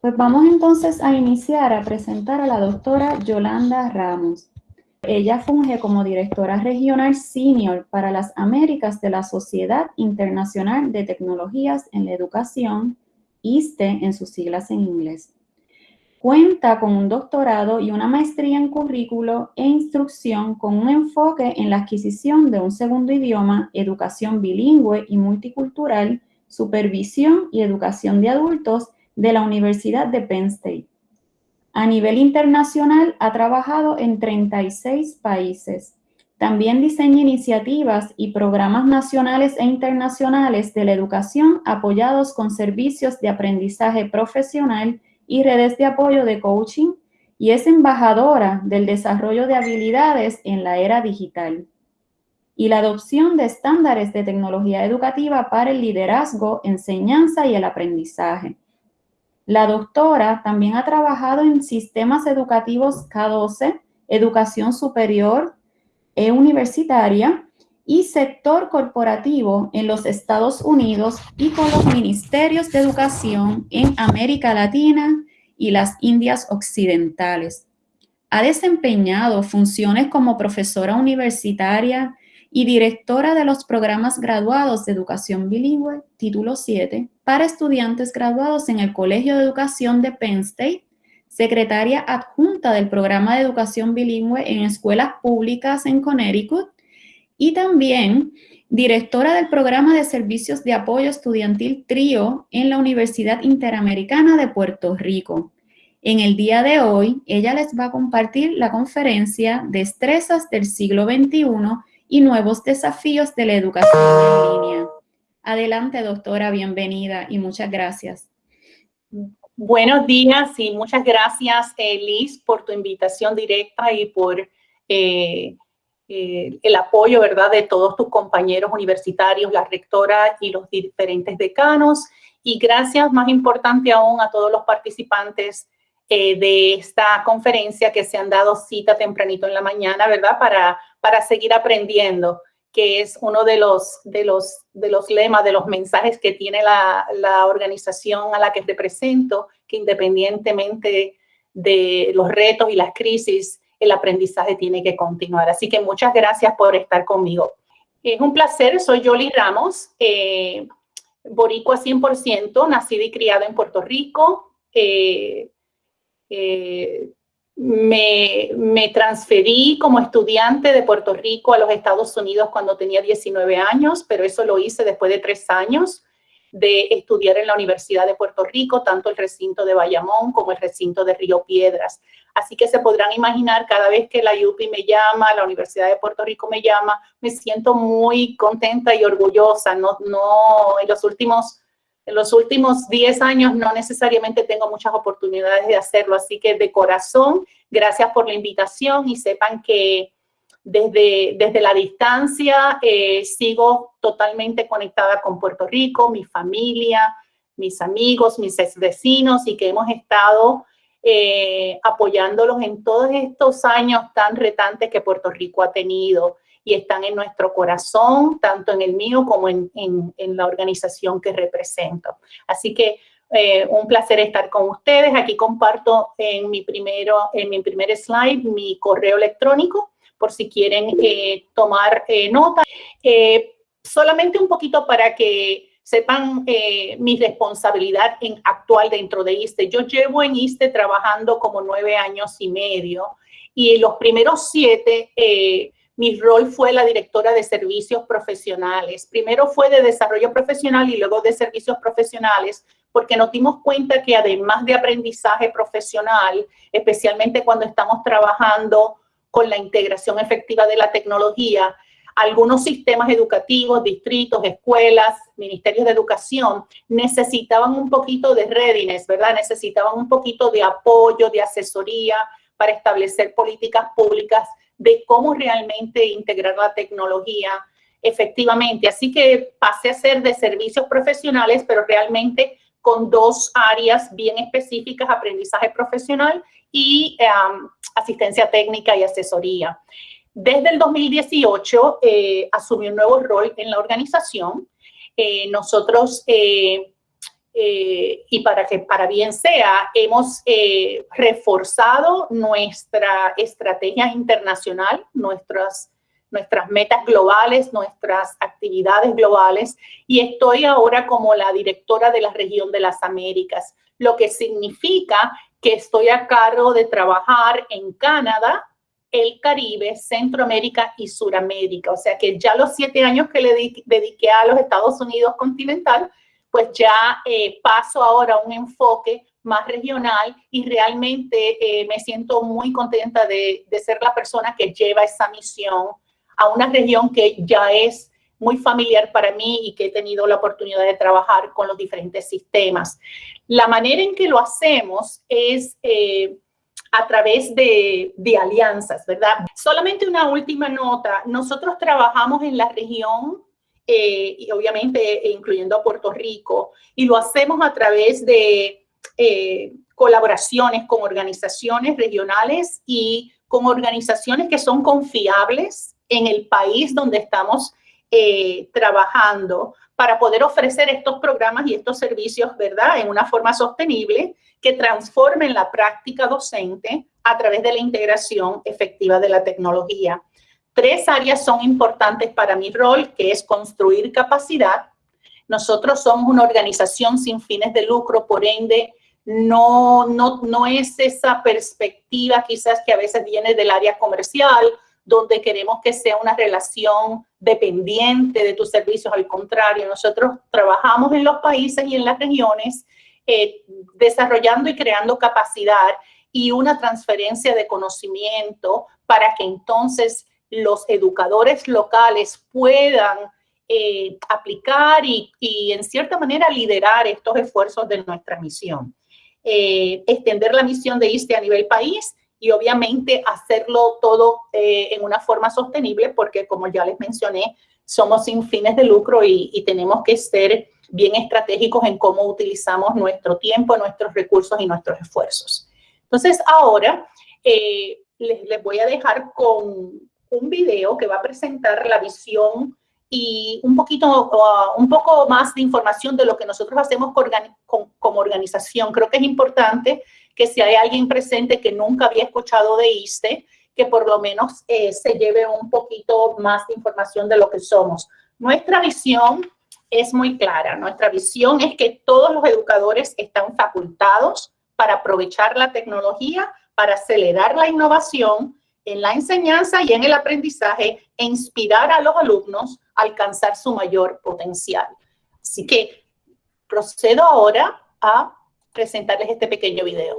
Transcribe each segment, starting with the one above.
Pues vamos entonces a iniciar a presentar a la doctora Yolanda Ramos. Ella funge como directora regional senior para las Américas de la Sociedad Internacional de Tecnologías en la Educación, ISTE en sus siglas en inglés. Cuenta con un doctorado y una maestría en currículo e instrucción con un enfoque en la adquisición de un segundo idioma, educación bilingüe y multicultural, supervisión y educación de adultos de la Universidad de Penn State. A nivel internacional ha trabajado en 36 países. También diseña iniciativas y programas nacionales e internacionales de la educación apoyados con servicios de aprendizaje profesional y redes de apoyo de coaching y es embajadora del desarrollo de habilidades en la era digital y la adopción de estándares de tecnología educativa para el liderazgo, enseñanza y el aprendizaje. La doctora también ha trabajado en sistemas educativos K12, educación superior e universitaria y sector corporativo en los Estados Unidos y con los ministerios de educación en América Latina y las Indias Occidentales. Ha desempeñado funciones como profesora universitaria y directora de los programas graduados de educación bilingüe, título 7, para estudiantes graduados en el Colegio de Educación de Penn State, secretaria adjunta del programa de educación bilingüe en escuelas públicas en Connecticut y también directora del programa de servicios de apoyo estudiantil TRIO en la Universidad Interamericana de Puerto Rico. En el día de hoy, ella les va a compartir la conferencia Destrezas del siglo XXI y nuevos desafíos de la educación en línea. Adelante, doctora, bienvenida y muchas gracias. Buenos días y muchas gracias, Liz, por tu invitación directa y por eh, eh, el apoyo, ¿verdad?, de todos tus compañeros universitarios, la rectora y los diferentes decanos. Y gracias, más importante aún, a todos los participantes eh, de esta conferencia que se han dado cita tempranito en la mañana, ¿verdad?, para, para seguir aprendiendo, que es uno de los, de los, de los lemas, de los mensajes que tiene la, la organización a la que represento, que independientemente de los retos y las crisis, el aprendizaje tiene que continuar. Así que muchas gracias por estar conmigo. Es un placer, soy Yoli Ramos, eh, boricua 100%, nacida y criada en Puerto Rico. Eh, eh, me, me, transferí como estudiante de Puerto Rico a los Estados Unidos cuando tenía 19 años, pero eso lo hice después de tres años de estudiar en la Universidad de Puerto Rico, tanto el recinto de Bayamón como el recinto de Río Piedras. Así que se podrán imaginar, cada vez que la UPI me llama, la Universidad de Puerto Rico me llama, me siento muy contenta y orgullosa. No, no, en los últimos en los últimos 10 años no necesariamente tengo muchas oportunidades de hacerlo, así que de corazón, gracias por la invitación y sepan que desde, desde la distancia eh, sigo totalmente conectada con Puerto Rico, mi familia, mis amigos, mis vecinos y que hemos estado eh, apoyándolos en todos estos años tan retantes que Puerto Rico ha tenido y están en nuestro corazón, tanto en el mío como en, en, la organización que represento. Así que eh, un placer estar con ustedes. Aquí comparto en mi, primero, en mi primer slide mi correo electrónico por si quieren eh, tomar eh, nota. Solamente un poquito para que sepan mi responsabilidad en actual dentro de ISTE. Yo llevo en ISTE trabajando como nueve años y medio y los primeros siete mi rol fue la directora de servicios profesionales. Primero fue de desarrollo profesional y luego de servicios profesionales, porque nos dimos cuenta que además de aprendizaje profesional, especialmente cuando estamos trabajando con la integración efectiva de la tecnología, algunos sistemas educativos, distritos, escuelas, ministerios de educación necesitaban un poquito de readiness, ¿verdad? Necesitaban un poquito de apoyo, de asesoría para establecer políticas públicas de cómo realmente integrar la tecnología efectivamente. Así que pasé a ser de servicios profesionales, pero realmente con dos áreas bien específicas, aprendizaje profesional y asistencia técnica y asesoría. Desde el 2018 eh, asumí un nuevo rol en la organización. Eh, nosotros eh, eh, y para que para bien sea, hemos eh, reforzado nuestra estrategia internacional, nuestras, nuestras metas globales, nuestras actividades globales y estoy ahora como la directora de la región de las Américas, lo que significa que estoy a cargo de trabajar en Canadá, el Caribe, Centroamérica y Suramérica. O sea que ya los siete años que le dediqué a los Estados Unidos continental, pues ya eh, paso ahora a un enfoque más regional y realmente eh, me siento muy contenta de, de, ser la persona que lleva esa misión a una región que ya es muy familiar para mí y que he tenido la oportunidad de trabajar con los diferentes sistemas. La manera en que lo hacemos es eh, a través de, de, alianzas, ¿verdad? Solamente una última nota. Nosotros trabajamos en la región, eh, y obviamente incluyendo a Puerto Rico, y lo hacemos a través de eh, colaboraciones con organizaciones regionales y con organizaciones que son confiables en el país donde estamos eh, trabajando para poder ofrecer estos programas y estos servicios, ¿verdad? En una forma sostenible que transformen la práctica docente a través de la integración efectiva de la tecnología. Tres áreas son importantes para mi rol, que es construir capacidad. Nosotros somos una organización sin fines de lucro, por ende, no, no, no es esa perspectiva quizás que a veces viene del área comercial donde queremos que sea una relación dependiente de tus servicios. Al contrario, nosotros trabajamos en los países y en las regiones eh, desarrollando y creando capacidad y una transferencia de conocimiento para que entonces los educadores locales puedan eh, aplicar y, en cierta manera liderar estos esfuerzos de nuestra misión. Eh, extender la misión de ISTE a nivel país y obviamente hacerlo todo eh, en una forma sostenible porque como ya les mencioné, somos sin fines de lucro y, tenemos que ser bien estratégicos en cómo utilizamos nuestro tiempo, nuestros recursos y nuestros esfuerzos. Entonces ahora les, les voy a dejar con un video que va a presentar la visión y un poquito, uh, un poco más de información de lo que nosotros hacemos como organización. Creo que es importante que si hay alguien presente que nunca había escuchado de ISTE, que por lo menos eh, se lleve un poquito más de información de lo que somos. Nuestra visión es muy clara. Nuestra visión es que todos los educadores están facultados para aprovechar la tecnología, para acelerar la innovación en la enseñanza y en el aprendizaje e inspirar a los alumnos a alcanzar su mayor potencial. Así que procedo ahora a presentarles este pequeño video.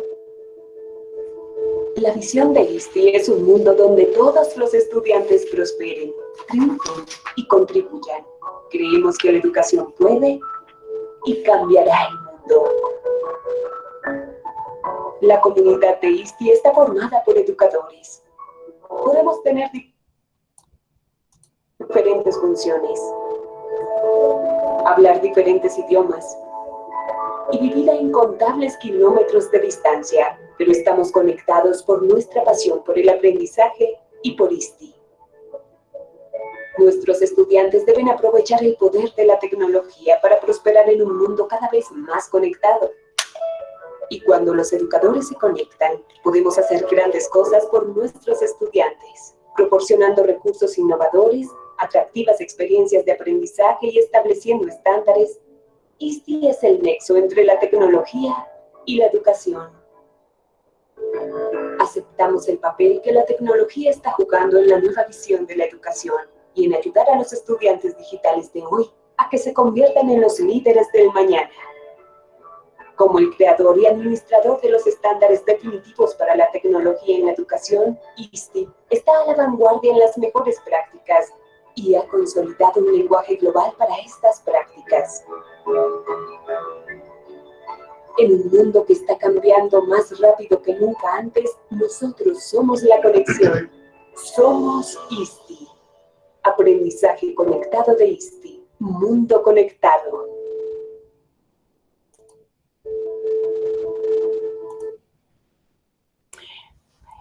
La visión de ISTI es un mundo donde todos los estudiantes prosperen, triunfen y contribuyan. Creemos que la educación puede y cambiará el mundo. La comunidad de ISTI está formada por educadores, podemos tener diferentes funciones, hablar diferentes idiomas y vivir a incontables kilómetros de distancia, pero estamos conectados por nuestra pasión por el aprendizaje y por ISTI. Nuestros estudiantes deben aprovechar el poder de la tecnología para prosperar en un mundo cada vez más conectado. Y cuando los educadores se conectan, podemos hacer grandes cosas por nuestros estudiantes, proporcionando recursos innovadores, atractivas experiencias de aprendizaje y estableciendo estándares. ISTI es el nexo entre la tecnología y la educación. Aceptamos el papel que la tecnología está jugando en la nueva visión de la educación y en ayudar a los estudiantes digitales de hoy a que se conviertan en los líderes del mañana. Como el creador y administrador de los estándares definitivos para la tecnología en la educación, ISTI está a la vanguardia en las mejores prácticas y ha consolidado un lenguaje global para estas prácticas. En un mundo que está cambiando más rápido que nunca antes, nosotros somos la conexión. Somos ISTI. Aprendizaje conectado de ISTI. Mundo conectado.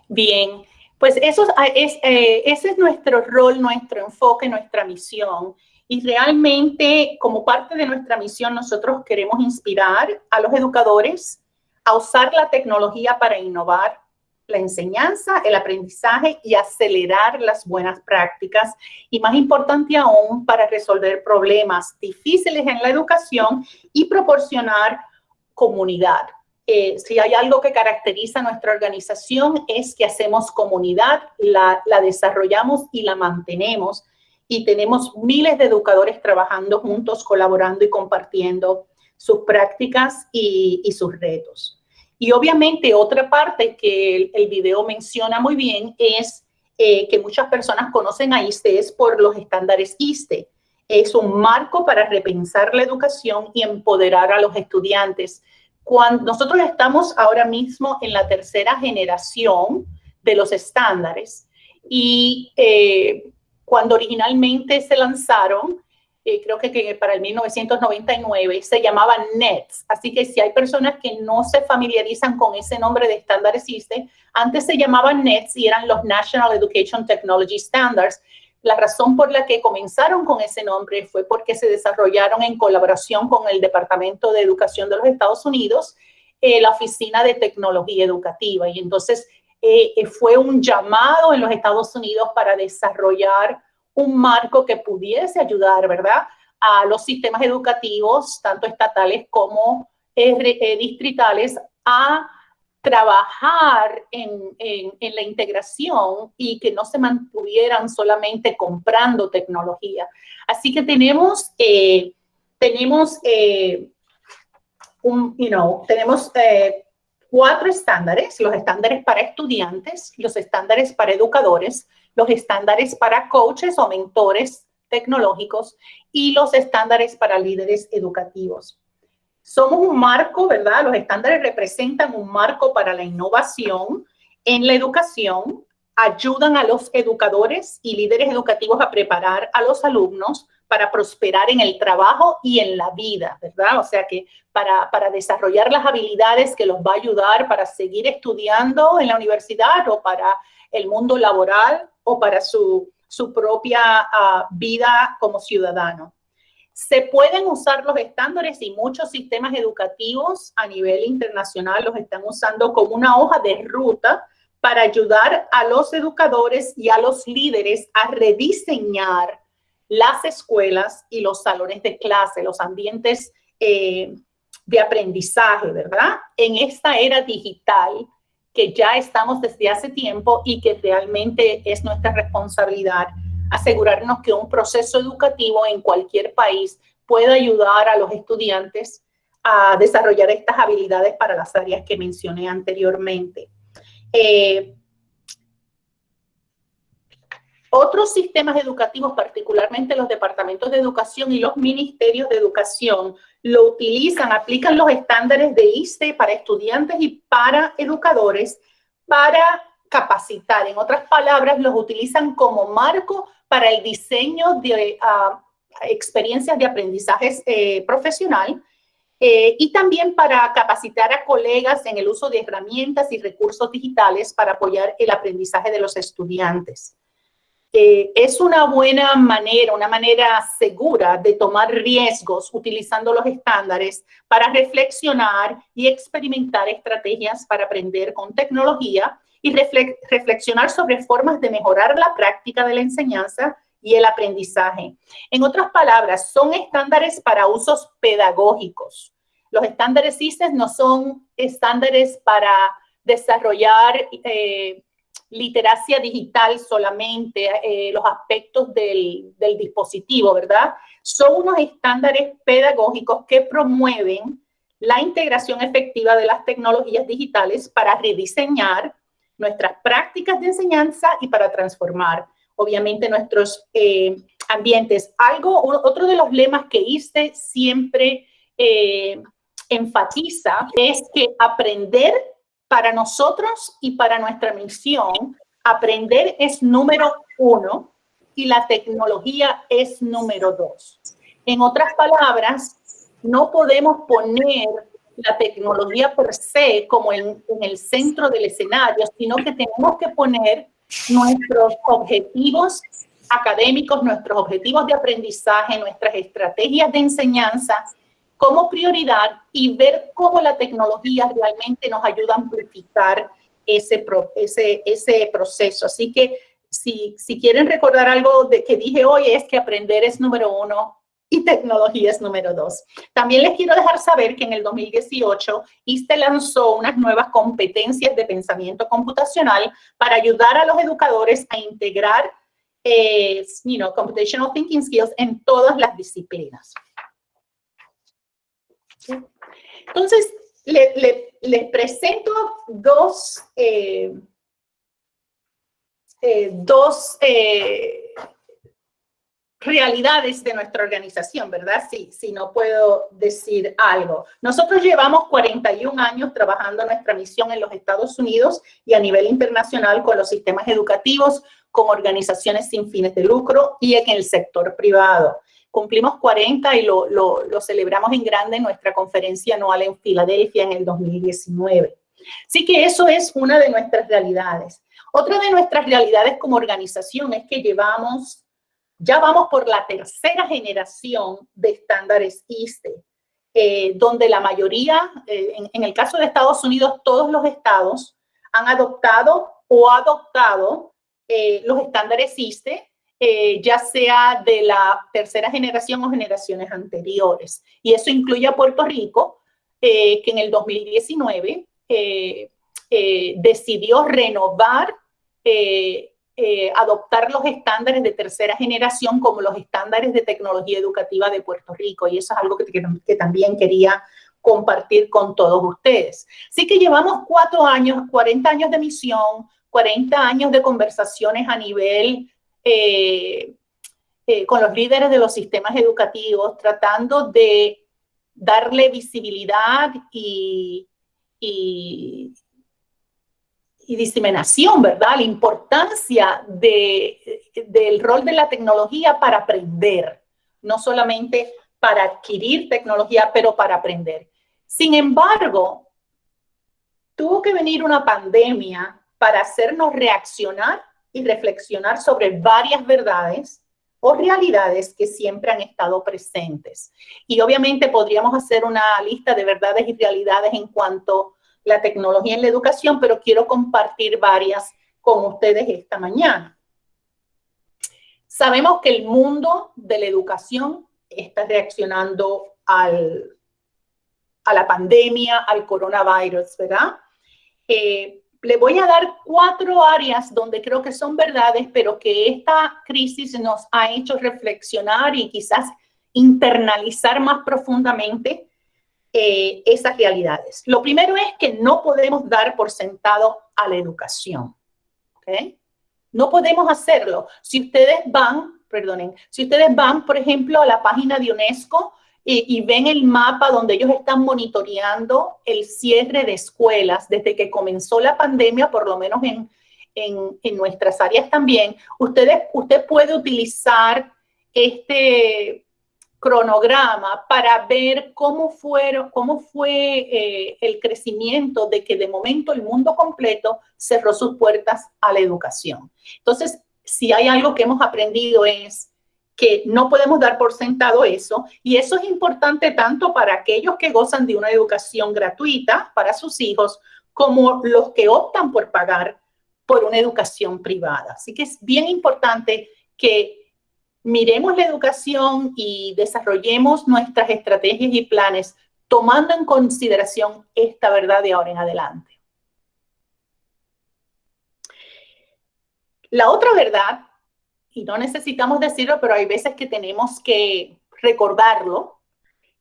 Bien, pues eso es, eh, ese es nuestro rol, nuestro enfoque, nuestra misión. Y realmente, como parte de nuestra misión, nosotros queremos inspirar a los educadores a usar la tecnología para innovar la enseñanza, el aprendizaje y acelerar las buenas prácticas. Y más importante aún, para resolver problemas difíciles en la educación y proporcionar comunidad. Eh, si hay algo que caracteriza a nuestra organización es que hacemos comunidad, la, la desarrollamos y la mantenemos y tenemos miles de educadores trabajando juntos, colaborando y compartiendo sus prácticas y, sus retos. Y obviamente otra parte que el, video menciona muy bien es eh, que muchas personas conocen a ISTE es por los estándares ISTE. Es un marco para repensar la educación y empoderar a los estudiantes. Cuando nosotros estamos ahora mismo en la tercera generación de los estándares y eh, cuando originalmente se lanzaron, eh, creo que, para el 1999, se llamaban NETS. Así que si hay personas que no se familiarizan con ese nombre de estándares ISTE, antes se llamaban NETS y eran los National Education Technology Standards. La razón por la que comenzaron con ese nombre fue porque se desarrollaron en colaboración con el Departamento de Educación de los Estados Unidos, eh, la Oficina de Tecnología Educativa. Y entonces eh, eh, fue un llamado en los Estados Unidos para desarrollar un marco que pudiese ayudar, ¿verdad?, a los sistemas educativos, tanto estatales como eh, distritales, a trabajar en, la integración y que no se mantuvieran solamente comprando tecnología. Así que tenemos, tenemos, un, you tenemos cuatro estándares, los estándares para estudiantes, los estándares para educadores, los estándares para coaches o mentores tecnológicos y los estándares para líderes educativos. Somos un marco, ¿verdad? Los estándares representan un marco para la innovación en la educación, ayudan a los educadores y líderes educativos a preparar a los alumnos para prosperar en el trabajo y en la vida, ¿verdad? O sea que para, desarrollar las habilidades que los va a ayudar para seguir estudiando en la universidad o para el mundo laboral o para su, su propia ah, vida como ciudadano. Se pueden usar los estándares y muchos sistemas educativos a nivel internacional los están usando como una hoja de ruta para ayudar a los educadores y a los líderes a rediseñar las escuelas y los salones de clase, los ambientes eh, de aprendizaje, ¿verdad? En esta era digital que ya estamos desde hace tiempo y que realmente es nuestra responsabilidad asegurarnos que un proceso educativo en cualquier país pueda ayudar a los estudiantes a desarrollar estas habilidades para las áreas que mencioné anteriormente. Eh, otros sistemas educativos, particularmente los departamentos de educación y los ministerios de educación, lo utilizan, aplican los estándares de ISTE para estudiantes y para educadores para capacitar. En otras palabras, los utilizan como marco para el diseño de ah, experiencias de aprendizaje eh, profesional eh, y también para capacitar a colegas en el uso de herramientas y recursos digitales para apoyar el aprendizaje de los estudiantes. Eh, es una buena manera, una manera segura de tomar riesgos utilizando los estándares para reflexionar y experimentar estrategias para aprender con tecnología y reflexionar sobre formas de mejorar la práctica de la enseñanza y el aprendizaje. En otras palabras, son estándares para usos pedagógicos. Los estándares ICES no son estándares para desarrollar eh, literacia digital solamente, eh, los aspectos del, del, dispositivo, ¿verdad? Son unos estándares pedagógicos que promueven la integración efectiva de las tecnologías digitales para rediseñar nuestras prácticas de enseñanza y para transformar, obviamente, nuestros eh, ambientes. Algo, otro de los lemas que hice siempre eh, enfatiza es que aprender para nosotros y para nuestra misión, aprender es número uno y la tecnología es número dos. En otras palabras, no podemos poner la tecnología per se como en, en el centro del escenario, sino que tenemos que poner nuestros objetivos académicos, nuestros objetivos de aprendizaje, nuestras estrategias de enseñanza como prioridad y ver cómo la tecnología realmente nos ayuda a amplificar ese, ese, ese proceso. Así que si, si quieren recordar algo de que dije hoy es que aprender es número uno y tecnología es número dos. También les quiero dejar saber que en el 2018 ISTE lanzó unas nuevas competencias de pensamiento computacional para ayudar a los educadores a integrar eh, you know, computational thinking skills en todas las disciplinas. Entonces, les presento dos, eh, eh, dos eh, realidades de nuestra organización, ¿verdad? Sí, si no puedo decir algo. Nosotros llevamos 41 años trabajando nuestra misión en los Estados Unidos y a nivel internacional con los sistemas educativos, con organizaciones sin fines de lucro y en el sector privado. Cumplimos 40 y lo, lo, celebramos en grande en nuestra conferencia anual en Filadelfia en el 2019. Así que eso es una de nuestras realidades. Otra de nuestras realidades como organización es que llevamos, ya vamos por la tercera generación de estándares ISTE, eh, donde la mayoría, eh, en, el caso de Estados Unidos, todos los estados han adoptado o adoptado eh, los estándares ISTE ya sea de la tercera generación o generaciones anteriores. Y eso incluye a Puerto Rico, que en el 2019 eh, decidió renovar, adoptar los estándares de tercera generación como los estándares de tecnología educativa de Puerto Rico. Y eso es algo que, también quería compartir con todos ustedes. Así que llevamos cuatro años, 40 años de misión, 40 años de conversaciones a nivel eh, eh, con los líderes de los sistemas educativos, tratando de darle visibilidad y, diseminación, ¿verdad? La importancia de, del rol de la tecnología para aprender, no solamente para adquirir tecnología, pero para aprender. Sin embargo, tuvo que venir una pandemia para hacernos reaccionar y reflexionar sobre varias verdades o realidades que siempre han estado presentes. Y obviamente podríamos hacer una lista de verdades y realidades en cuanto la tecnología en la educación, pero quiero compartir varias con ustedes esta mañana. Sabemos que el mundo de la educación está reaccionando al, a la pandemia, al coronavirus, ¿verdad? Eh, le voy a dar cuatro áreas donde creo que son verdades, pero que esta crisis nos ha hecho reflexionar y quizás internalizar más profundamente eh, esas realidades. Lo primero es que no podemos dar por sentado a la educación. No podemos hacerlo. Si ustedes van, perdonen, si ustedes van, por ejemplo, a la página de UNESCO, y, ven el mapa donde ellos están monitoreando el cierre de escuelas desde que comenzó la pandemia, por lo menos en, en, nuestras áreas también, ustedes, usted puede utilizar este cronograma para ver cómo, fueron, cómo fue eh, el crecimiento de que de momento el mundo completo cerró sus puertas a la educación. Entonces, si hay algo que hemos aprendido es que no podemos dar por sentado eso y eso es importante tanto para aquellos que gozan de una educación gratuita para sus hijos como los que optan por pagar por una educación privada. Así que es bien importante que miremos la educación y desarrollemos nuestras estrategias y planes tomando en consideración esta verdad de ahora en adelante. La otra verdad y no necesitamos decirlo, pero hay veces que tenemos que recordarlo,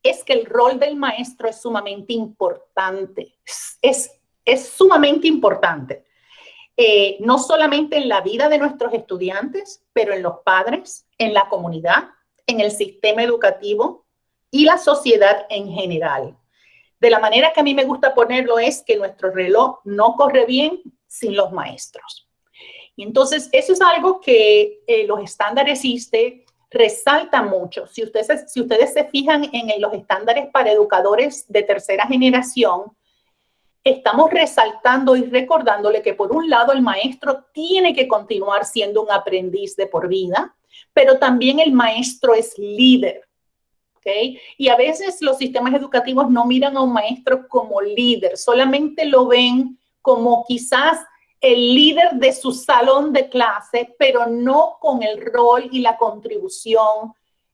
es que el rol del maestro es sumamente importante. Es, es sumamente importante. Eh, no solamente en la vida de nuestros estudiantes, pero en los padres, en la comunidad, en el sistema educativo y la sociedad en general. De la manera que a mí me gusta ponerlo es que nuestro reloj no corre bien sin los maestros. Entonces, eso es algo que eh, los estándares ISTE resaltan mucho. Si ustedes, si ustedes se fijan en los estándares para educadores de tercera generación, estamos resaltando y recordándole que por un lado el maestro tiene que continuar siendo un aprendiz de por vida, pero también el maestro es líder. ¿okay? Y a veces los sistemas educativos no miran a un maestro como líder, solamente lo ven como quizás el líder de su salón de clase, pero no con el rol y la contribución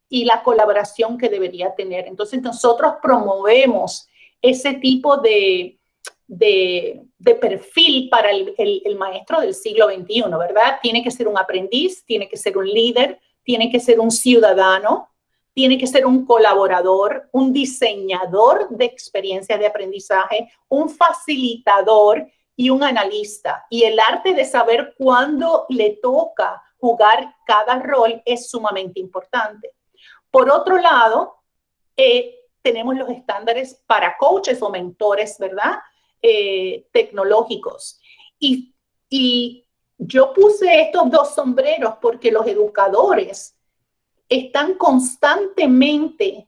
y la colaboración que debería tener. Entonces nosotros promovemos ese tipo de, de, perfil para el, maestro del siglo XXI, ¿verdad? Tiene que ser un aprendiz, tiene que ser un líder, tiene que ser un ciudadano, tiene que ser un colaborador, un diseñador de experiencias de aprendizaje, un facilitador y un analista. Y el arte de saber cuándo le toca jugar cada rol es sumamente importante. Por otro lado, eh, tenemos los estándares para coaches o mentores, ¿verdad? Eh, tecnológicos. Y, y yo puse estos dos sombreros porque los educadores están constantemente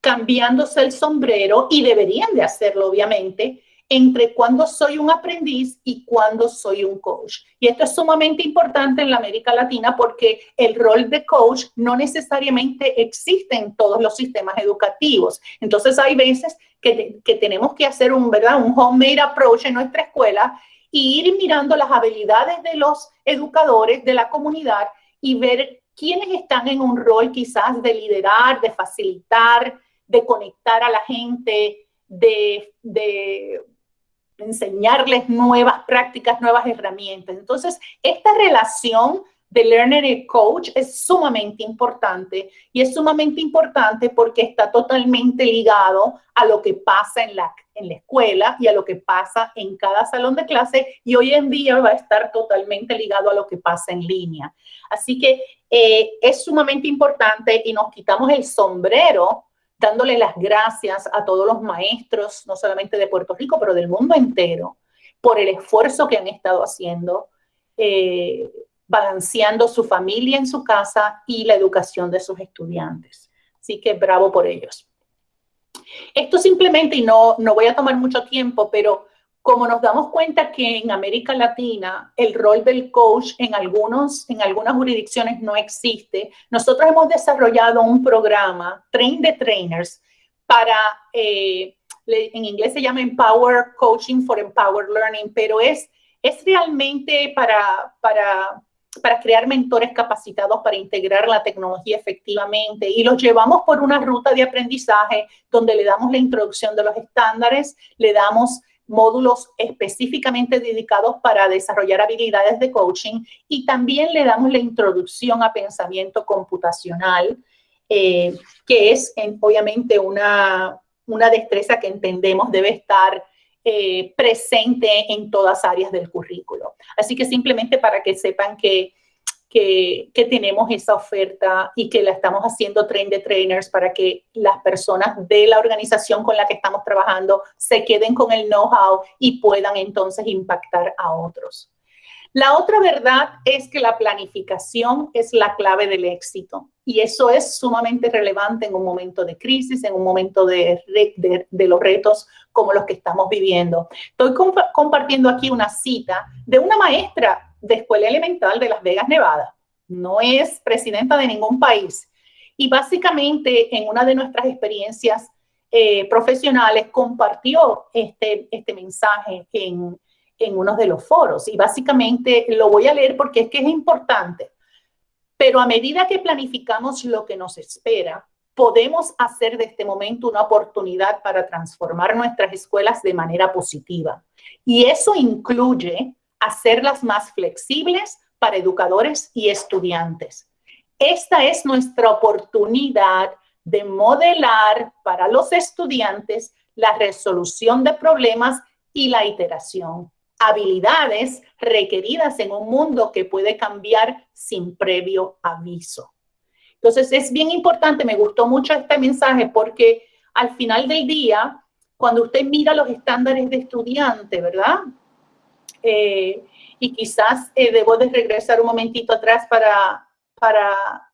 cambiándose el sombrero y deberían de hacerlo, obviamente, entre cuando soy un aprendiz y cuando soy un coach. Y esto es sumamente importante en la América Latina porque el rol de coach no necesariamente existe en todos los sistemas educativos. Entonces hay veces que, que tenemos que hacer un, ¿verdad? un homemade approach en nuestra escuela y ir mirando las habilidades de los educadores de la comunidad y ver quiénes están en un rol quizás de liderar, de facilitar, de conectar a la gente, de, de enseñarles nuevas prácticas, nuevas herramientas. Entonces, esta relación de learner y coach es sumamente importante y es sumamente importante porque está totalmente ligado a lo que pasa en la, en la escuela y a lo que pasa en cada salón de clase y hoy en día va a estar totalmente ligado a lo que pasa en línea. Así que eh, es sumamente importante y nos quitamos el sombrero dándole las gracias a todos los maestros, no solamente de Puerto Rico, pero del mundo entero, por el esfuerzo que han estado haciendo, eh, balanceando su familia en su casa y la educación de sus estudiantes. Así que bravo por ellos. Esto simplemente, y no, no voy a tomar mucho tiempo, pero como nos damos cuenta que en América Latina el rol del coach en, algunos, en algunas jurisdicciones no existe, nosotros hemos desarrollado un programa, Train the Trainers, para, eh, en inglés se llama Empower Coaching for Empower Learning, pero es, es realmente para, para, para crear mentores capacitados para integrar la tecnología efectivamente. Y los llevamos por una ruta de aprendizaje donde le damos la introducción de los estándares, le damos módulos específicamente dedicados para desarrollar habilidades de coaching y también le damos la introducción a pensamiento computacional, eh, que es obviamente una, una destreza que entendemos debe estar eh, presente en todas áreas del currículo. Así que simplemente para que sepan que tenemos esa oferta y que la estamos haciendo train de trainers para que las personas de la organización con la que estamos trabajando se queden con el know-how y puedan entonces impactar a otros. La otra verdad es que la planificación es la clave del éxito y eso es sumamente relevante en un momento de crisis, en un momento de, los retos como los que estamos viviendo. Estoy compartiendo aquí una cita de una maestra de Escuela Elemental de Las Vegas, Nevada. No es presidenta de ningún país. Y básicamente en una de nuestras experiencias eh, profesionales compartió este, este mensaje en, en uno de los foros. Y básicamente lo voy a leer porque es que es importante. Pero a medida que planificamos lo que nos espera, podemos hacer de este momento una oportunidad para transformar nuestras escuelas de manera positiva. Y eso incluye hacerlas más flexibles para educadores y estudiantes. Esta es nuestra oportunidad de modelar para los estudiantes la resolución de problemas y la iteración. Habilidades requeridas en un mundo que puede cambiar sin previo aviso. Entonces es bien importante, me gustó mucho este mensaje porque al final del día, cuando usted mira los estándares de estudiante, ¿verdad? Eh, y quizás eh, debo de regresar un momentito atrás para, para,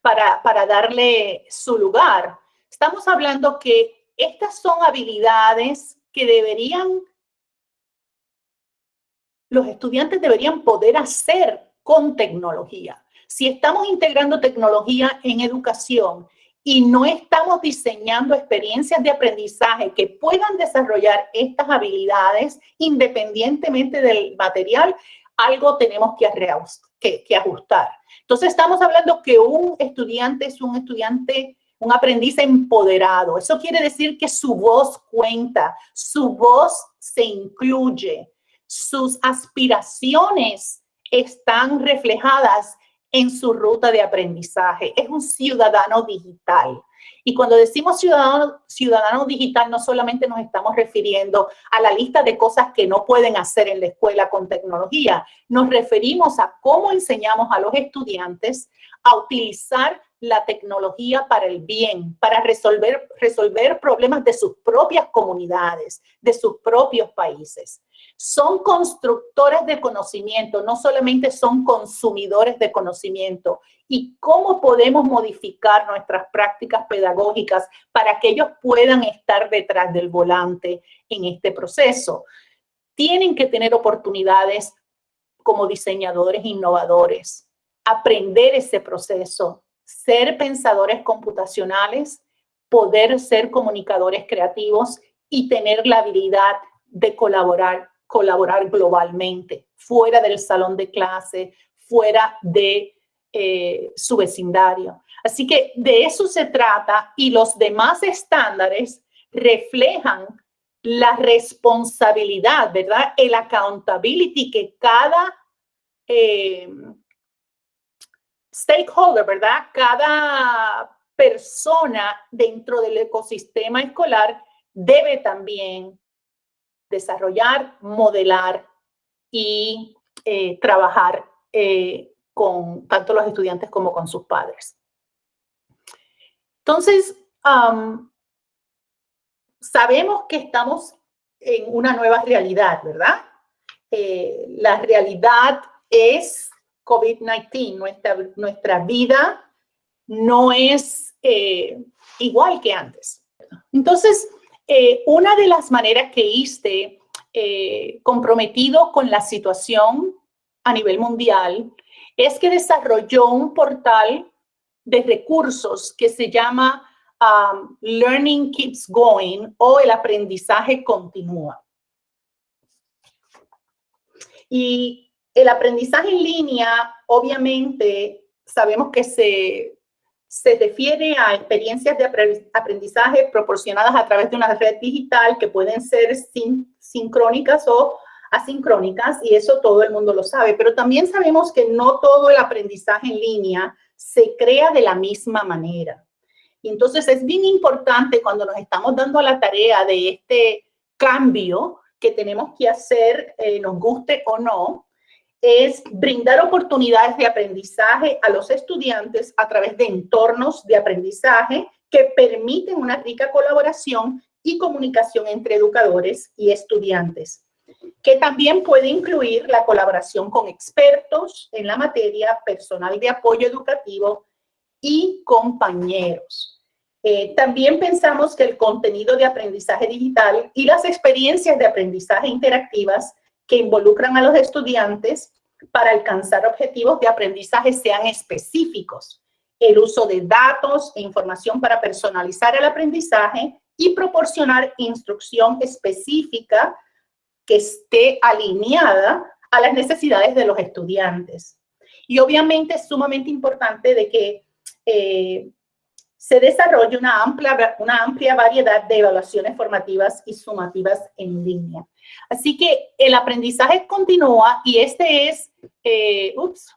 para, para darle su lugar. Estamos hablando que estas son habilidades que deberían, los estudiantes deberían poder hacer con tecnología. Si estamos integrando tecnología en educación y no estamos diseñando experiencias de aprendizaje que puedan desarrollar estas habilidades independientemente del material, algo tenemos que, que, ajustar. Entonces estamos hablando que un estudiante es un estudiante, un aprendiz empoderado. Eso quiere decir que su voz cuenta, su voz se incluye, sus aspiraciones están reflejadas en su ruta de aprendizaje. Es un ciudadano digital. Y cuando decimos ciudadano, ciudadano digital, no solamente nos estamos refiriendo a la lista de cosas que no pueden hacer en la escuela con tecnología, nos referimos a cómo enseñamos a los estudiantes a utilizar la tecnología para el bien, para resolver, resolver problemas de sus propias comunidades, de sus propios países. Son constructores de conocimiento, no solamente son consumidores de conocimiento. ¿Y cómo podemos modificar nuestras prácticas pedagógicas para que ellos puedan estar detrás del volante en este proceso? Tienen que tener oportunidades como diseñadores innovadores, aprender ese proceso, ser pensadores computacionales, poder ser comunicadores creativos y tener la habilidad de colaborar, colaborar globalmente, fuera del salón de clase, fuera de eh, su vecindario. Así que de eso se trata y los demás estándares reflejan la responsabilidad, ¿verdad? El accountability que cada eh, stakeholder, ¿verdad? Cada persona dentro del ecosistema escolar debe también desarrollar, modelar y eh, trabajar eh, con tanto los estudiantes como con sus padres. Entonces, sabemos que estamos en una nueva realidad, ¿verdad? Eh, la realidad es COVID-19. Nuestra, nuestra vida no es eh, igual que antes. Entonces, eh, una de las maneras que ISTE, eh, comprometido con la situación a nivel mundial, es que desarrolló un portal de recursos que se llama um, Learning Keeps Going o el aprendizaje continúa. Y el aprendizaje en línea, obviamente, sabemos que se, se refiere a experiencias de aprendizaje proporcionadas a través de una red digital que pueden ser sincrónicas o asincrónicas, y eso todo el mundo lo sabe, pero también sabemos que no todo el aprendizaje en línea se crea de la misma manera. Y entonces es bien importante cuando nos estamos dando la tarea de este cambio que tenemos que hacer, eh, nos guste o no, es brindar oportunidades de aprendizaje a los estudiantes a través de entornos de aprendizaje que permiten una rica colaboración y comunicación entre educadores y estudiantes, que también puede incluir la colaboración con expertos en la materia, personal de apoyo educativo y compañeros. Eh, también pensamos que el contenido de aprendizaje digital y las experiencias de aprendizaje interactivas que involucran a los estudiantes para alcanzar objetivos de aprendizaje sean específicos. El uso de datos e información para personalizar el aprendizaje y proporcionar instrucción específica que esté alineada a las necesidades de los estudiantes. Y obviamente es sumamente importante de que eh, se desarrolle una amplia, una amplia variedad de evaluaciones formativas y sumativas en línea. Así que el aprendizaje continúa y este es, eh, ups,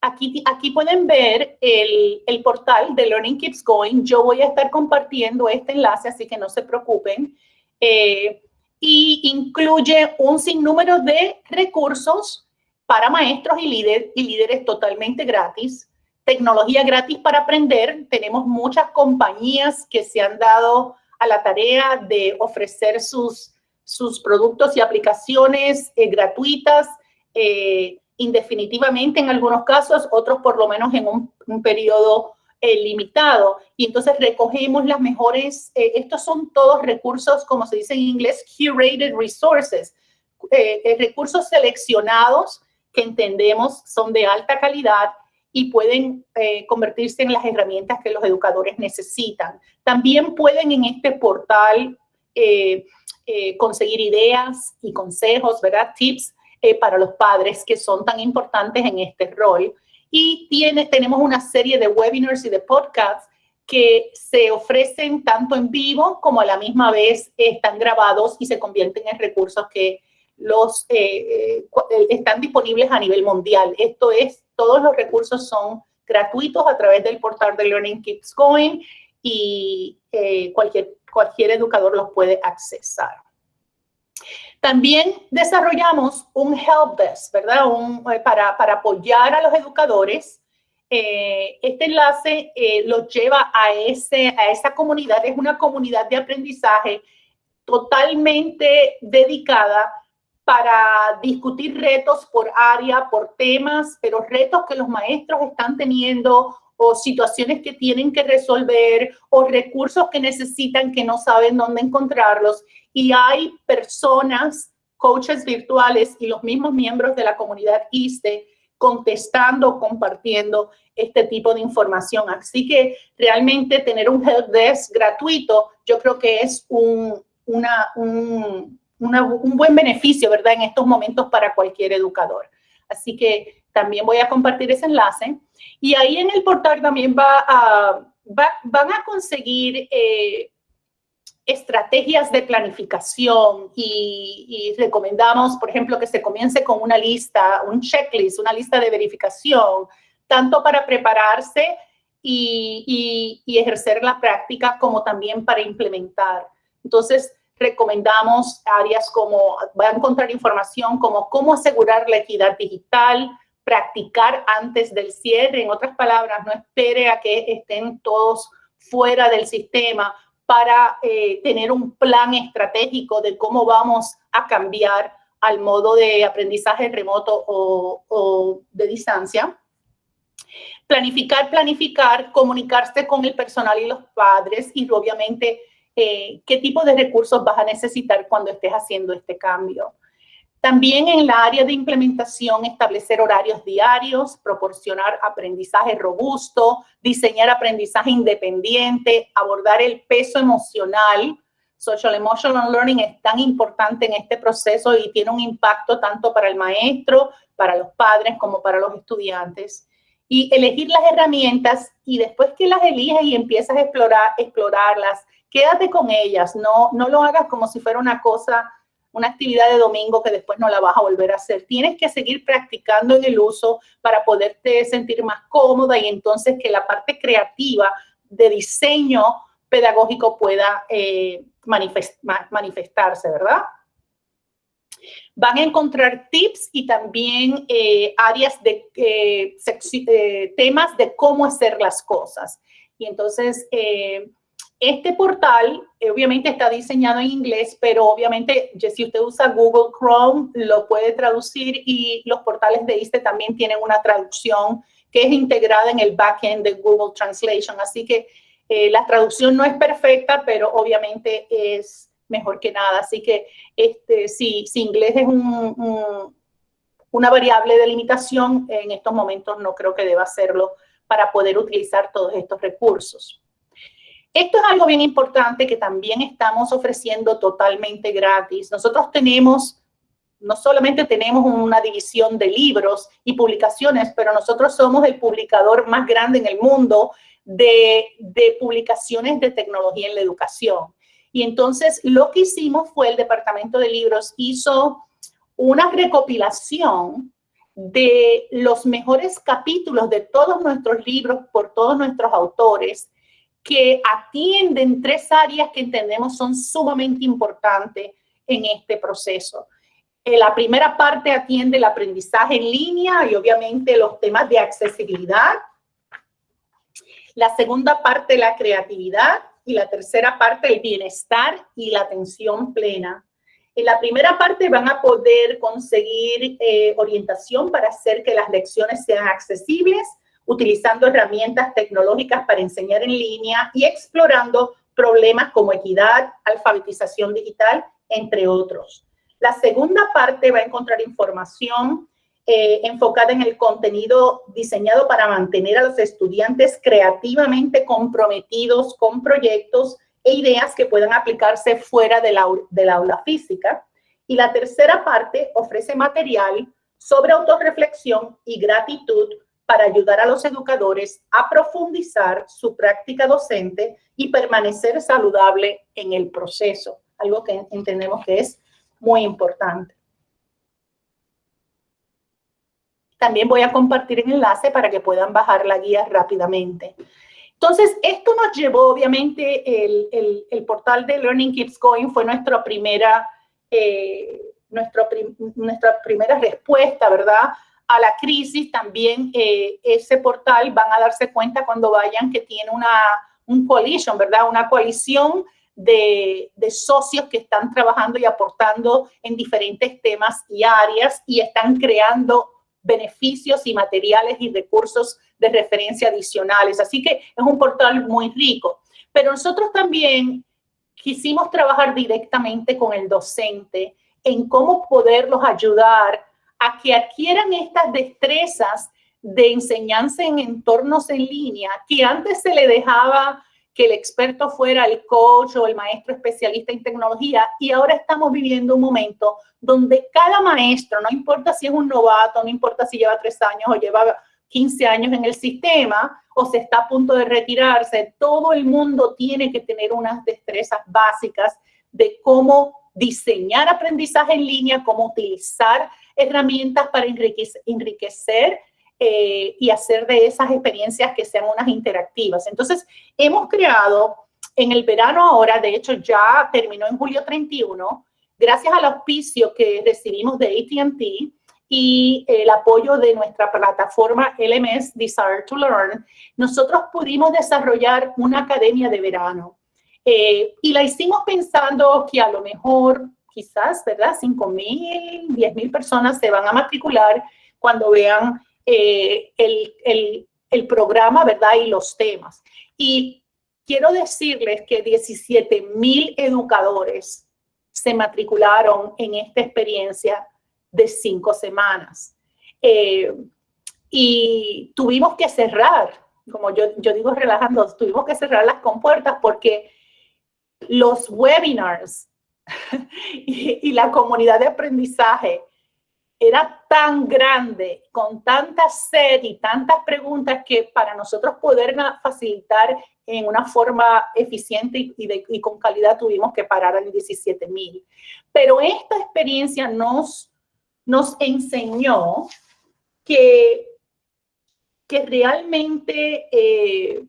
aquí, aquí pueden ver el, el, portal de Learning Keeps Going. Yo voy a estar compartiendo este enlace, así que no se preocupen. Eh, y incluye un sinnúmero de recursos para maestros y, líder, y líderes totalmente gratis. Tecnología gratis para aprender. Tenemos muchas compañías que se han dado a la tarea de ofrecer sus sus productos y aplicaciones eh, gratuitas eh, indefinitivamente en algunos casos, otros por lo menos en un, periodo eh, limitado. Y entonces recogemos las mejores, estos son todos recursos, como se dice en inglés, curated resources, recursos seleccionados que entendemos son de alta calidad y pueden eh, convertirse en las herramientas que los educadores necesitan. También pueden en este portal eh, eh, conseguir ideas y consejos, ¿verdad? Tips para los padres que son tan importantes en este rol. Y tiene, tenemos una serie de webinars y de podcasts que se ofrecen tanto en vivo como a la misma vez están grabados y se convierten en recursos que los están disponibles a nivel mundial. Esto es todos los recursos son gratuitos a través del portal de Learning Keeps Going y eh, cualquier, cualquier educador los puede accesar. También desarrollamos un help desk, ¿verdad? Eh, para, para, apoyar a los educadores. Eh, este enlace los lleva a, ese, a esa comunidad. Es una comunidad de aprendizaje totalmente dedicada para discutir retos por área, por temas, pero retos que los maestros están teniendo o situaciones que tienen que resolver o recursos que necesitan que no saben dónde encontrarlos. Y hay personas, coaches virtuales y los mismos miembros de la comunidad ISTE contestando, compartiendo este tipo de información. Así que realmente tener un help desk gratuito, yo creo que es un, una, un, un buen beneficio, ¿verdad? En estos momentos para cualquier educador. Así que también voy a compartir ese enlace. Y ahí en el portal también va a, van a conseguir eh, estrategias de planificación y, recomendamos, por ejemplo, que se comience con una lista, un checklist, una lista de verificación, tanto para prepararse y, y ejercer la práctica como también para implementar. Entonces, recomendamos áreas como, va a encontrar información como cómo asegurar la equidad digital, practicar antes del cierre, en otras palabras, no espere a que estén todos fuera del sistema para eh, tener un plan estratégico de cómo vamos a cambiar al modo de aprendizaje remoto o, de distancia. Planificar, planificar, comunicarse con el personal y los padres y obviamente eh, qué tipo de recursos vas a necesitar cuando estés haciendo este cambio. También en la área de implementación, establecer horarios diarios, proporcionar aprendizaje robusto, diseñar aprendizaje independiente, abordar el peso emocional. Social Emotional Learning es tan importante en este proceso y tiene un impacto tanto para el maestro, para los padres, como para los estudiantes. Y elegir las herramientas y después que las eliges y empiezas a explorar, explorarlas, quédate con ellas, no, no lo hagas como si fuera una cosa, una actividad de domingo que después no la vas a volver a hacer. Tienes que seguir practicando en el uso para poderte sentir más cómoda y entonces que la parte creativa de diseño pedagógico pueda eh, manifestarse, ¿verdad? Van a encontrar tips y también eh, áreas de eh, temas de cómo hacer las cosas. Y entonces, este portal eh, obviamente está diseñado en inglés, pero obviamente si usted usa Google Chrome lo puede traducir y los portales de ISTE también tienen una traducción que es integrada en el backend de Google Translation. Así que eh, la traducción no es perfecta, pero obviamente es mejor que nada. Así que este, si, inglés es una variable de limitación, en estos momentos no creo que deba hacerlo para poder utilizar todos estos recursos. Esto es algo bien importante que también estamos ofreciendo totalmente gratis. Nosotros tenemos, no solamente tenemos una división de libros y publicaciones, pero nosotros somos el publicador más grande en el mundo de, publicaciones de tecnología en la educación. Y entonces lo que hicimos fue el Departamento de Libros hizo una recopilación de los mejores capítulos de todos nuestros libros por todos nuestros autores que atienden tres áreas que entendemos son sumamente importantes en este proceso. Eh, la primera parte atiende el aprendizaje en línea y obviamente los temas de accesibilidad. La segunda parte, la creatividad. Y la tercera parte, el bienestar y la atención plena. En la primera parte van a poder conseguir eh, orientación para hacer que las lecciones sean accesibles utilizando herramientas tecnológicas para enseñar en línea y explorando problemas como equidad, alfabetización digital, entre otros. La segunda parte va a encontrar información eh, enfocada en el contenido diseñado para mantener a los estudiantes creativamente comprometidos con proyectos e ideas que puedan aplicarse fuera del, del aula física. Y la tercera parte ofrece material sobre autorreflexión y gratitud para ayudar a los educadores a profundizar su práctica docente y permanecer saludable en el proceso, algo que entendemos que es muy importante. También voy a compartir el enlace para que puedan bajar la guía rápidamente. Entonces, esto nos llevó, obviamente, el, portal de Learning Keeps Going fue nuestra primera, eh, nuestra primera respuesta, ¿verdad? A la crisis. También eh, ese portal van a darse cuenta cuando vayan que tiene una un coalition, ¿verdad? Una coalición de, de, socios que están trabajando y aportando en diferentes temas y áreas y están creando beneficios y materiales y recursos de referencia adicionales. Así que es un portal muy rico. Pero nosotros también quisimos trabajar directamente con el docente en cómo poderlos ayudar a que adquieran estas destrezas de enseñanza en entornos en línea que antes se le dejaba que el experto fuera el coach o el maestro especialista en tecnología y ahora estamos viviendo un momento donde cada maestro, no importa si es un novato, no importa si lleva tres años o lleva 15 años en el sistema o se está a punto de retirarse, todo el mundo tiene que tener unas destrezas básicas de cómo diseñar aprendizaje en línea, cómo utilizar herramientas para enriquecer eh, y hacer de esas experiencias que sean unas interactivas. Entonces, hemos creado en el verano ahora, de hecho ya terminó en julio 31, gracias al auspicio que recibimos de AT&T y el apoyo de nuestra plataforma LMS Desire to Learn, nosotros pudimos desarrollar una academia de verano. Eh, y la hicimos pensando que a lo mejor, quizás, ¿verdad? 5 mil, 10 mil personas se van a matricular cuando vean eh, el, programa, ¿verdad? Y los temas. Y quiero decirles que 17 mil educadores se matricularon en esta experiencia de cinco semanas. Eh, y tuvimos que cerrar, como yo, yo digo relajando, tuvimos que cerrar las compuertas porque los webinars y la comunidad de aprendizaje era tan grande, con tanta sed y tantas preguntas que para nosotros poder facilitar en una forma eficiente y, con calidad tuvimos que parar en 17 mil. Pero esta experiencia nos, nos enseñó que, que realmente eh,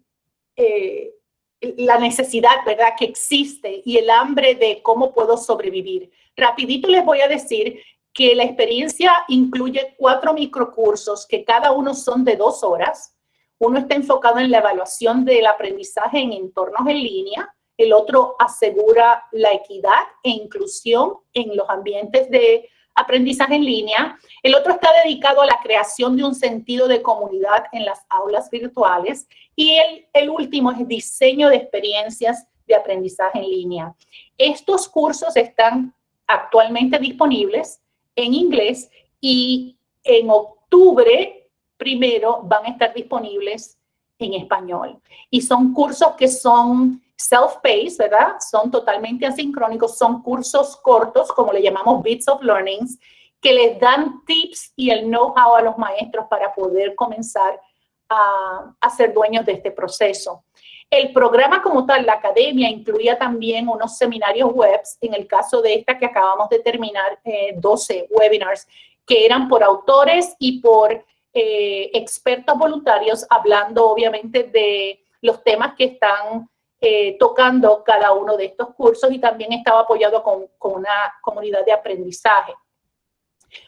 eh, la necesidad, ¿verdad?, que existe y el hambre de cómo puedo sobrevivir. Rapidito les voy a decir que la experiencia incluye cuatro microcursos que cada uno son de dos horas. Uno está enfocado en la evaluación del aprendizaje en entornos en línea, el otro asegura la equidad e inclusión en los ambientes de aprendizaje en línea. El otro está dedicado a la creación de un sentido de comunidad en las aulas virtuales. Y el, el último es diseño de experiencias de aprendizaje en línea. Estos cursos están actualmente disponibles en inglés y en octubre primero van a estar disponibles en español. Y son cursos que son self-paced, ¿verdad? Son totalmente asincrónicos, son cursos cortos, como le llamamos Bits of Learnings, que les dan tips y el know-how a los maestros para poder comenzar a, a ser dueños de este proceso. El programa como tal, la academia, incluía también unos seminarios webs, en el caso de esta que acabamos de terminar, 12 eh, webinars, que eran por autores y por eh, expertos voluntarios, hablando obviamente de los temas que están eh, tocando cada uno de estos cursos y también estaba apoyado con, con una comunidad de aprendizaje.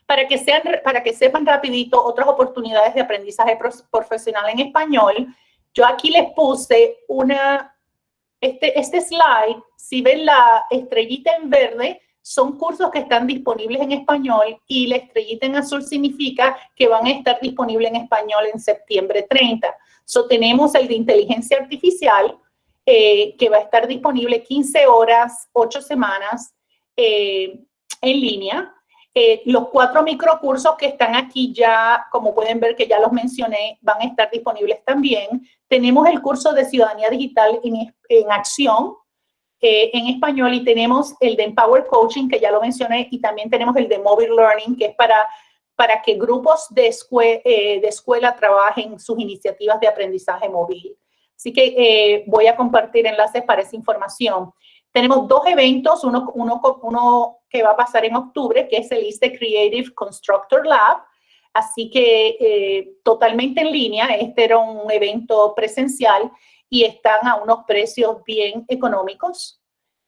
Para que, sean, para que sepan rapidito otras oportunidades de aprendizaje profesional en español, yo aquí les puse una, este, este slide, si ven la estrellita en verde, son cursos que están disponibles en español y la estrellita en azul significa que van a estar disponibles en español en septiembre 30. So, tenemos el de inteligencia artificial, eh, que va a estar disponible 15 horas, 8 semanas eh, en línea. Eh, los cuatro microcursos que están aquí ya, como pueden ver que ya los mencioné, van a estar disponibles también. Tenemos el curso de Ciudadanía Digital en, Acción, en español y tenemos el de Empower Coaching, que ya lo mencioné, y también tenemos el de Mobile Learning, que es para, para que grupos de, eh, de escuela trabajen sus iniciativas de aprendizaje móvil. Así que eh, voy a compartir enlaces para esa información. Tenemos dos eventos, uno, uno, uno que va a pasar en octubre, que es el ISTE Creative Constructor Lab, Así que totalmente en línea, este era un evento presencial y están a unos precios bien económicos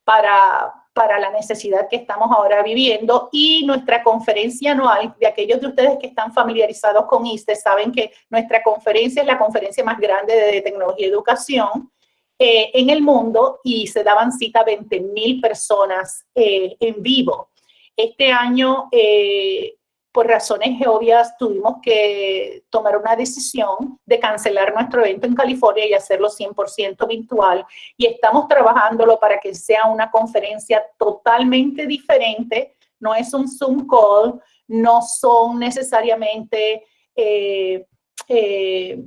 para, para la necesidad que estamos ahora viviendo. Y nuestra conferencia anual, de aquellos de ustedes que están familiarizados con ISTE, saben que nuestra conferencia es la conferencia más grande de tecnología y educación eh, en el mundo y se daban cita 20 mil personas eh, en vivo. Este año eh, por razones obvias tuvimos que tomar una decisión de cancelar nuestro evento en California y hacerlo 100% virtual. Y estamos trabajándolo para que sea una conferencia totalmente diferente. No es un Zoom call, no son necesariamente eh, eh,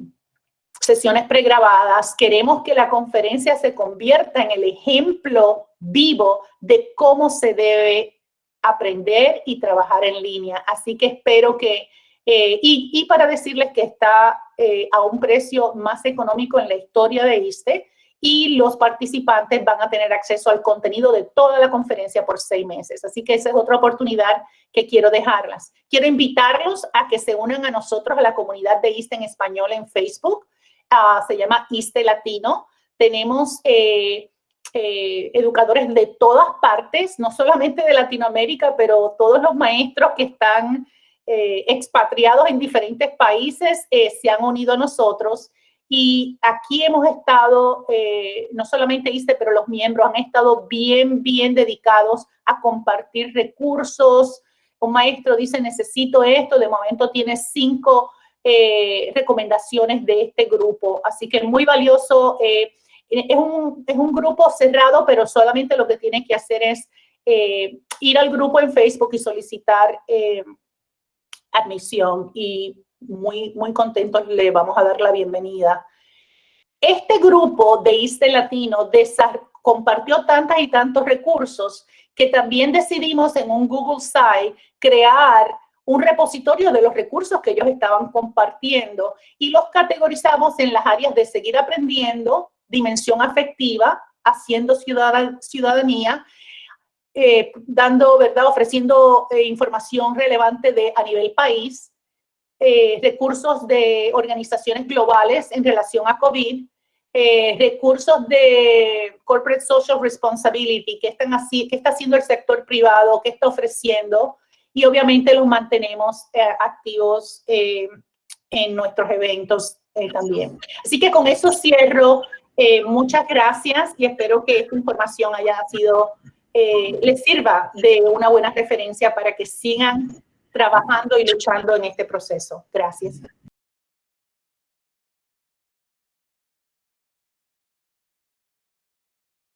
sesiones pregrabadas. Queremos que la conferencia se convierta en el ejemplo vivo de cómo se debe aprender y trabajar en línea. Así que espero que, eh, y, para decirles que está eh, a un precio más económico en la historia de ISTE y los participantes van a tener acceso al contenido de toda la conferencia por seis meses. Así que esa es otra oportunidad que quiero dejarlas. Quiero invitarlos a que se unan a nosotros, a la comunidad de ISTE en español en Facebook. Ah, se llama ISTE Latino. Tenemos... Eh, eh, educadores de todas partes, no solamente de Latinoamérica, pero todos los maestros que están eh, expatriados en diferentes países eh, se han unido a nosotros. Y aquí hemos estado, no solamente ICE, pero los miembros han estado bien, bien dedicados a compartir recursos. Un maestro dice, necesito esto, de momento tiene cinco recomendaciones de este grupo. Así que es muy valioso es un, es un grupo cerrado, pero solamente lo que tiene que hacer es eh, ir al grupo en Facebook y solicitar eh, admisión y muy, muy contentos le vamos a dar la bienvenida. Este grupo de ISTE Latino compartió tantas y tantos recursos que también decidimos en un Google Site crear un repositorio de los recursos que ellos estaban compartiendo y los categorizamos en las áreas de seguir aprendiendo, dimensión afectiva, haciendo ciudadanía, eh, dando, ¿verdad? Ofreciendo eh, información relevante de, a nivel país, eh, recursos de organizaciones globales en relación a COVID, recursos de corporate social responsibility, que están así, qué está haciendo el sector privado, qué está ofreciendo, y obviamente los mantenemos activos en nuestros eventos también. Así que con eso cierro eh, muchas gracias y espero que esta información haya sido, eh, les sirva de una buena referencia para que sigan trabajando y luchando en este proceso. Gracias.